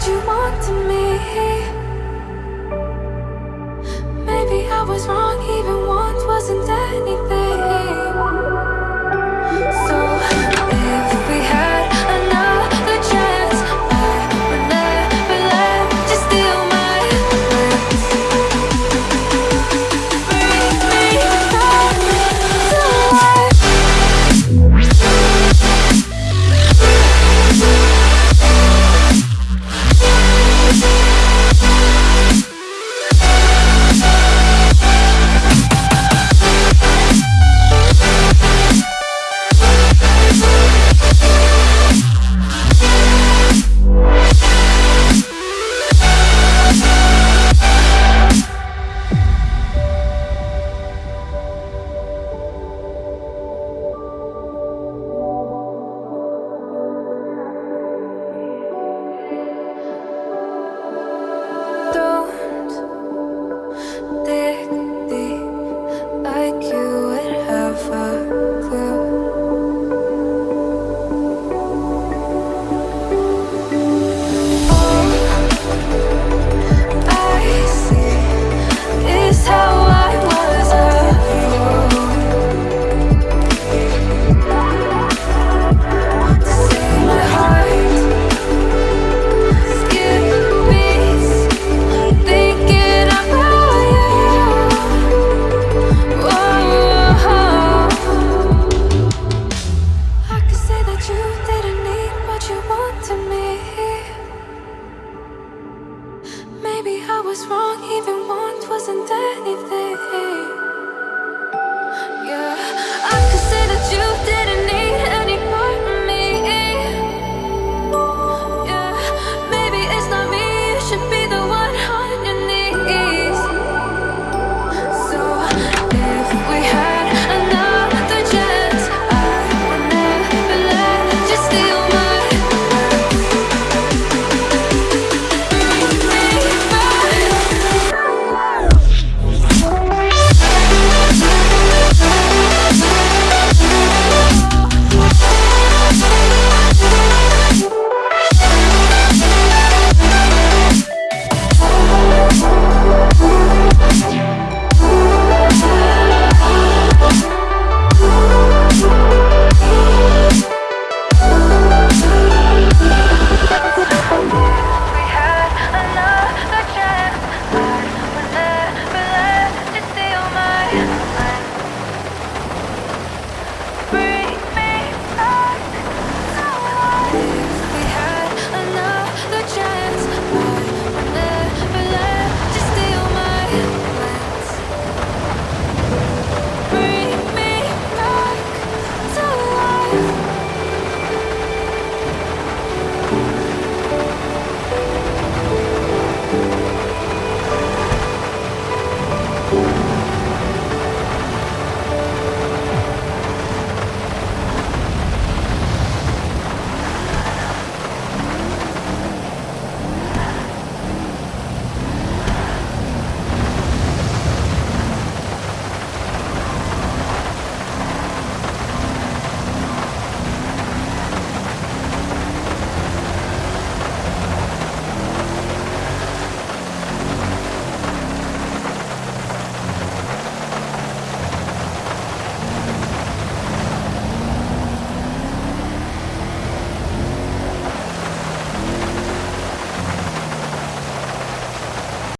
what you want to me.